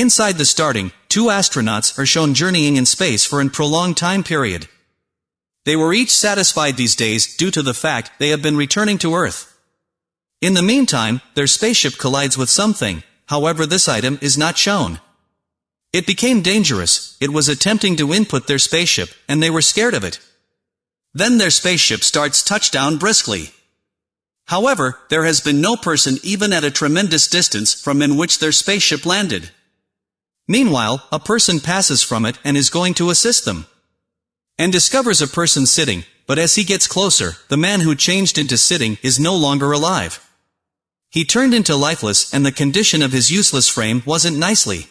Inside the starting, two astronauts are shown journeying in space for a prolonged time period. They were each satisfied these days due to the fact they have been returning to Earth. In the meantime, their spaceship collides with something, however this item is not shown. It became dangerous, it was attempting to input their spaceship, and they were scared of it. Then their spaceship starts touchdown briskly. However, there has been no person even at a tremendous distance from in which their spaceship landed. Meanwhile, a person passes from it and is going to assist them. And discovers a person sitting, but as he gets closer, the man who changed into sitting is no longer alive. He turned into lifeless and the condition of his useless frame wasn't nicely.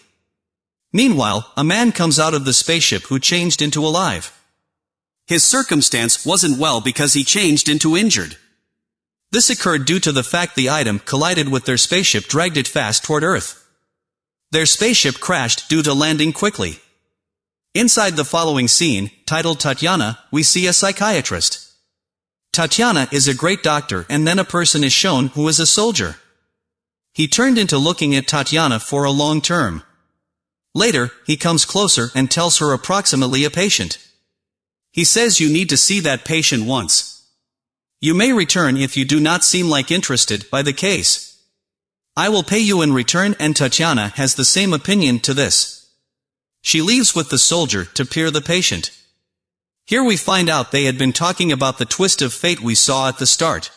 Meanwhile, a man comes out of the spaceship who changed into alive. His circumstance wasn't well because he changed into injured. This occurred due to the fact the item collided with their spaceship dragged it fast toward Earth. Their spaceship crashed due to landing quickly. Inside the following scene, titled Tatiana, we see a psychiatrist. Tatiana is a great doctor and then a person is shown who is a soldier. He turned into looking at Tatiana for a long term. Later, he comes closer and tells her approximately a patient. He says you need to see that patient once. You may return if you do not seem like interested by the case. I will pay you in return and Tatiana has the same opinion to this. She leaves with the soldier to peer the patient. Here we find out they had been talking about the twist of fate we saw at the start.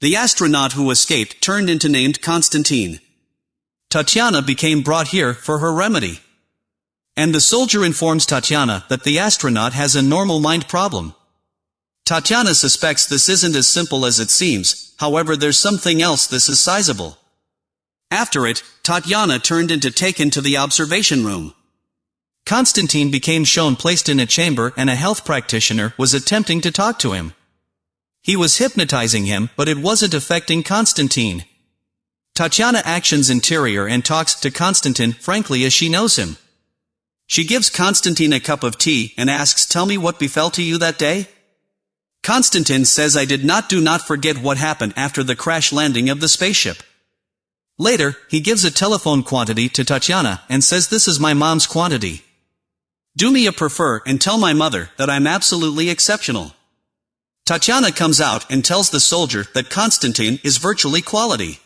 The astronaut who escaped turned into named Constantine. Tatiana became brought here for her remedy. And the soldier informs Tatiana that the astronaut has a normal mind problem. Tatiana suspects this isn't as simple as it seems, however there's something else this is sizable. After it, Tatyana turned into taken to the observation room. Constantine became shown placed in a chamber and a health practitioner was attempting to talk to him. He was hypnotizing him, but it wasn't affecting Constantine. Tatiana actions interior and talks to Constantine frankly as she knows him. She gives Constantine a cup of tea and asks tell me what befell to you that day? Constantine says I did not do not forget what happened after the crash landing of the spaceship. Later, he gives a telephone quantity to Tatiana and says this is my mom's quantity. Do me a prefer and tell my mother that I'm absolutely exceptional. Tatiana comes out and tells the soldier that Constantine is virtually quality.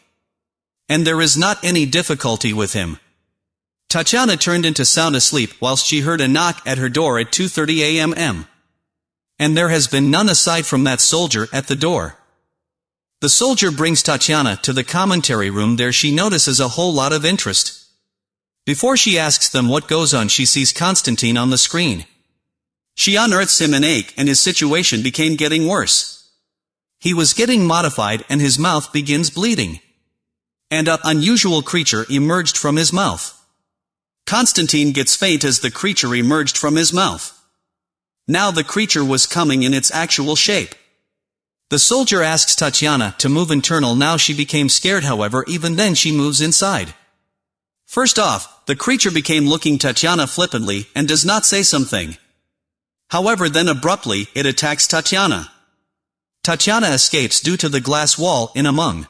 And there is not any difficulty with him. Tatiana turned into sound asleep whilst she heard a knock at her door at 2.30 a.m. And there has been none aside from that soldier at the door. The soldier brings Tatiana to the commentary room there she notices a whole lot of interest. Before she asks them what goes on she sees Constantine on the screen. She unearths him an ache and his situation became getting worse. He was getting modified and his mouth begins bleeding. And a unusual creature emerged from his mouth. Constantine gets faint as the creature emerged from his mouth. Now the creature was coming in its actual shape. The soldier asks Tatiana to move internal now she became scared however even then she moves inside. First off, the creature became looking Tatiana flippantly and does not say something. However then abruptly, it attacks Tatiana. Tatiana escapes due to the glass wall in among.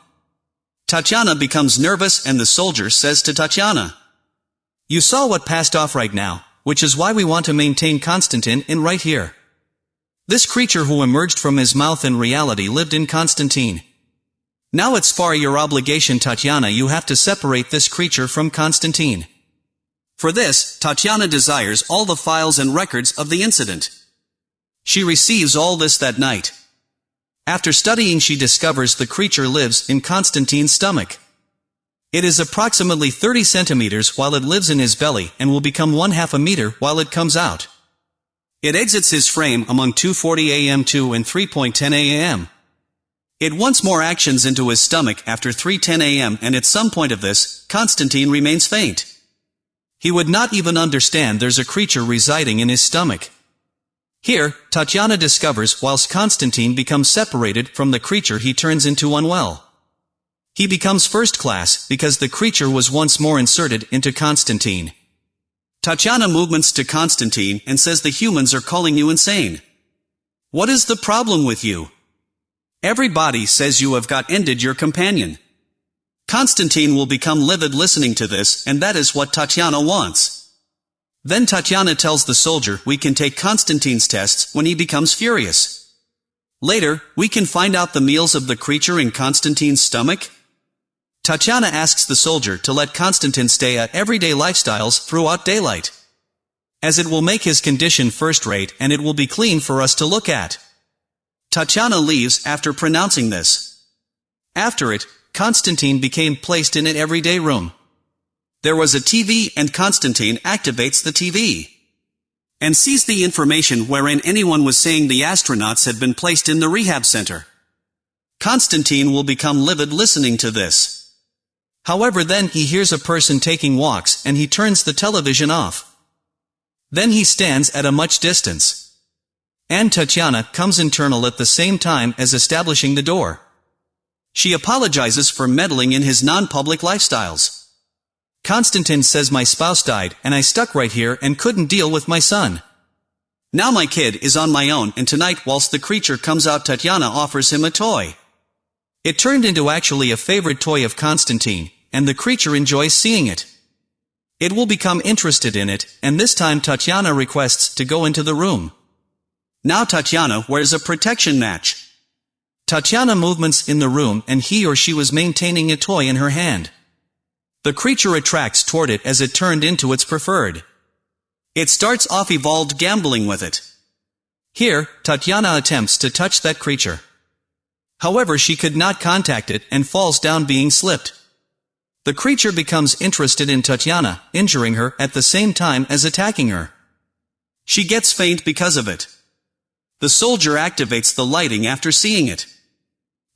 Tatiana becomes nervous and the soldier says to Tatiana, you saw what passed off right now, which is why we want to maintain Constantine in right here. This creature who emerged from his mouth in reality lived in Constantine. Now it's far your obligation Tatiana you have to separate this creature from Constantine. For this, Tatiana desires all the files and records of the incident. She receives all this that night. After studying she discovers the creature lives in Constantine's stomach. It is approximately 30 centimeters while it lives in his belly and will become one half a meter while it comes out. It exits his frame among 2.40 am to and 3.10 am. It once more actions into his stomach after 3.10 am and at some point of this, Constantine remains faint. He would not even understand there's a creature residing in his stomach. Here, Tatiana discovers whilst Constantine becomes separated from the creature he turns into unwell. He becomes first class because the creature was once more inserted into Constantine. Tatiana movements to Constantine and says the humans are calling you insane. What is the problem with you? Everybody says you have got ended your companion. Constantine will become livid listening to this, and that is what Tatiana wants. Then Tatiana tells the soldier we can take Constantine's tests when he becomes furious. Later, we can find out the meals of the creature in Constantine's stomach. Tatiana asks the soldier to let Konstantin stay at everyday lifestyles throughout daylight. As it will make his condition first-rate and it will be clean for us to look at. Tatiana leaves after pronouncing this. After it, Konstantin became placed in an everyday room. There was a TV and Konstantin activates the TV. And sees the information wherein anyone was saying the astronauts had been placed in the rehab center. Konstantin will become livid listening to this. However then he hears a person taking walks and he turns the television off. Then he stands at a much distance. And Tatiana comes internal at the same time as establishing the door. She apologizes for meddling in his non-public lifestyles. Konstantin says my spouse died and I stuck right here and couldn't deal with my son. Now my kid is on my own and tonight whilst the creature comes out Tatiana offers him a toy. It turned into actually a favorite toy of Konstantin, and the creature enjoys seeing it. It will become interested in it, and this time Tatiana requests to go into the room. Now Tatiana wears a protection match. Tatiana movements in the room and he or she was maintaining a toy in her hand. The creature attracts toward it as it turned into its preferred. It starts off evolved gambling with it. Here, Tatiana attempts to touch that creature. However she could not contact it and falls down being slipped. The creature becomes interested in Tatiana, injuring her at the same time as attacking her. She gets faint because of it. The soldier activates the lighting after seeing it.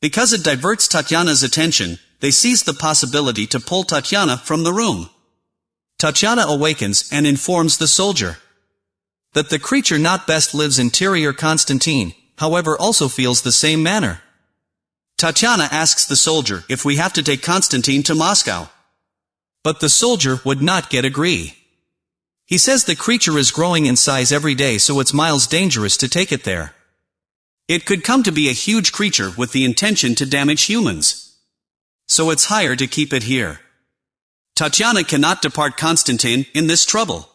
Because it diverts Tatiana's attention, they seize the possibility to pull Tatiana from the room. Tatiana awakens and informs the soldier that the creature not best lives interior Konstantin, however also feels the same manner. Tatiana asks the soldier if we have to take Konstantin to Moscow. But the soldier would not get agree. He says the creature is growing in size every day so it's miles dangerous to take it there. It could come to be a huge creature with the intention to damage humans. So it's higher to keep it here. Tatiana cannot depart Konstantin in this trouble.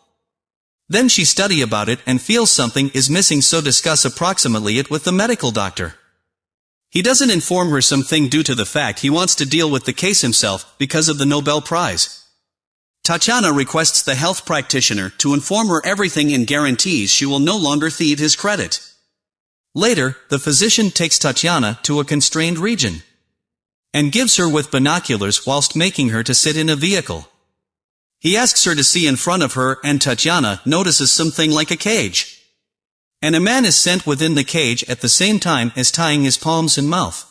Then she study about it and feels something is missing so discuss approximately it with the medical doctor. He doesn't inform her something due to the fact he wants to deal with the case himself because of the Nobel Prize. Tatiana requests the health practitioner to inform her everything and guarantees she will no longer thieve his credit. Later, the physician takes Tatiana to a constrained region and gives her with binoculars whilst making her to sit in a vehicle. He asks her to see in front of her and Tatiana notices something like a cage. And a man is sent within the cage at the same time as tying his palms and mouth.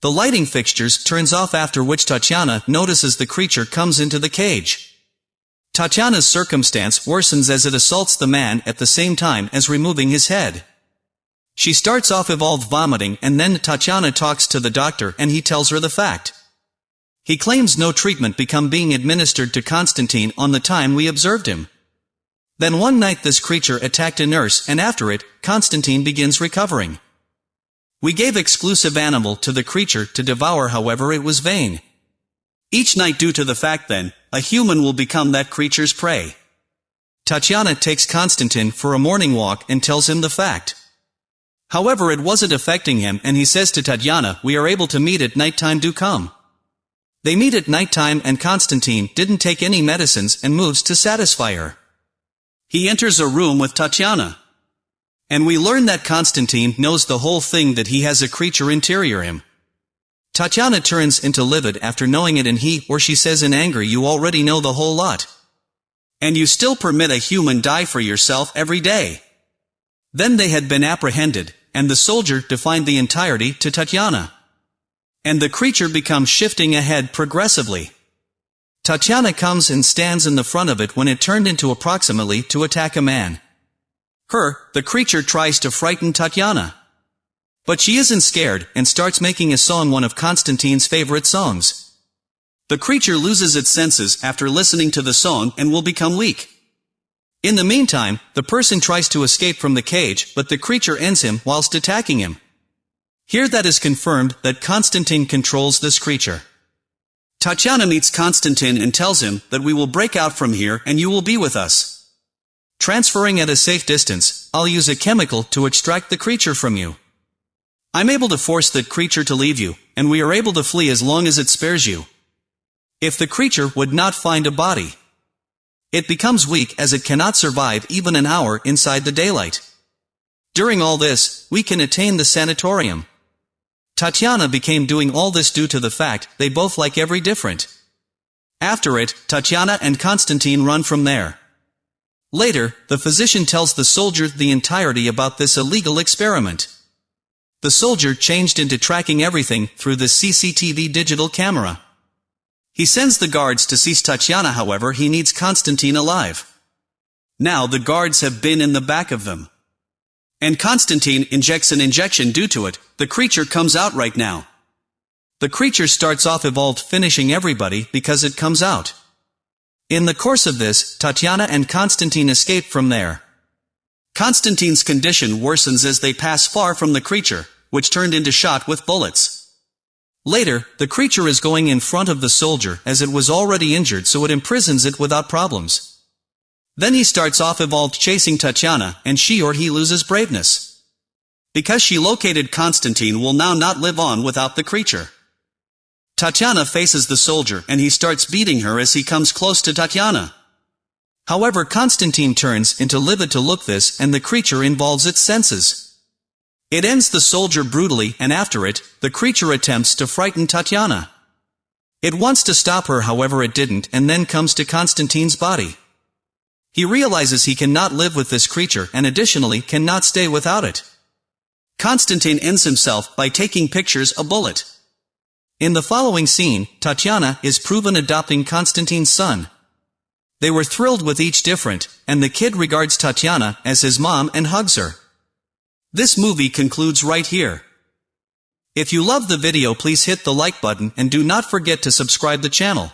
The lighting fixtures turns off after which Tatiana notices the creature comes into the cage. Tatiana's circumstance worsens as it assaults the man at the same time as removing his head. She starts off evolved vomiting and then Tatiana talks to the doctor and he tells her the fact. He claims no treatment become being administered to Konstantin on the time we observed him. Then one night this creature attacked a nurse and after it, Konstantin begins recovering. We gave exclusive animal to the creature to devour however it was vain. Each night due to the fact then, a human will become that creature's prey. Tatiana takes Konstantin for a morning walk and tells him the fact. However it wasn't affecting him and he says to Tatiana we are able to meet at nighttime do come. They meet at nighttime and Konstantin didn't take any medicines and moves to satisfy her. He enters a room with Tatiana. And we learn that Konstantin knows the whole thing that he has a creature interior him. Tatiana turns into livid after knowing it and he or she says in anger you already know the whole lot. And you still permit a human die for yourself every day. Then they had been apprehended, and the soldier defined the entirety to Tatiana. And the creature becomes shifting ahead progressively. Tatiana comes and stands in the front of it when it turned into approximately to attack a man. Her, the creature tries to frighten Tatiana. But she isn't scared and starts making a song one of Konstantin's favorite songs. The creature loses its senses after listening to the song and will become weak. In the meantime, the person tries to escape from the cage, but the creature ends him whilst attacking him. Here that is confirmed that Konstantin controls this creature. Tatiana meets Konstantin and tells him that we will break out from here and you will be with us. Transferring at a safe distance, I'll use a chemical to extract the creature from you. I'm able to force that creature to leave you, and we are able to flee as long as it spares you. If the creature would not find a body, it becomes weak as it cannot survive even an hour inside the daylight. During all this, we can attain the sanatorium. Tatiana became doing all this due to the fact they both like every different. After it, Tatiana and Konstantin run from there. Later, the physician tells the soldier the entirety about this illegal experiment. The soldier changed into tracking everything through the CCTV digital camera. He sends the guards to seize Tatiana however he needs Konstantin alive. Now the guards have been in the back of them. And Konstantin injects an injection due to it, the creature comes out right now. The creature starts off evolved finishing everybody because it comes out. In the course of this, Tatiana and Konstantin escape from there. Konstantin's condition worsens as they pass far from the creature, which turned into shot with bullets. Later, the creature is going in front of the soldier as it was already injured so it imprisons it without problems. Then he starts off evolved chasing Tatiana, and she or he loses braveness. Because she located Constantine will now not live on without the creature. Tatiana faces the soldier and he starts beating her as he comes close to Tatiana. However Constantine turns into livid to look this and the creature involves its senses. It ends the soldier brutally and after it, the creature attempts to frighten Tatiana. It wants to stop her however it didn't and then comes to Constantine's body. He realizes he cannot live with this creature and additionally cannot stay without it. Konstantin ends himself by taking pictures a bullet. In the following scene, Tatiana is proven adopting Konstantin's son. They were thrilled with each different, and the kid regards Tatiana as his mom and hugs her. This movie concludes right here. If you love the video please hit the like button and do not forget to subscribe the channel.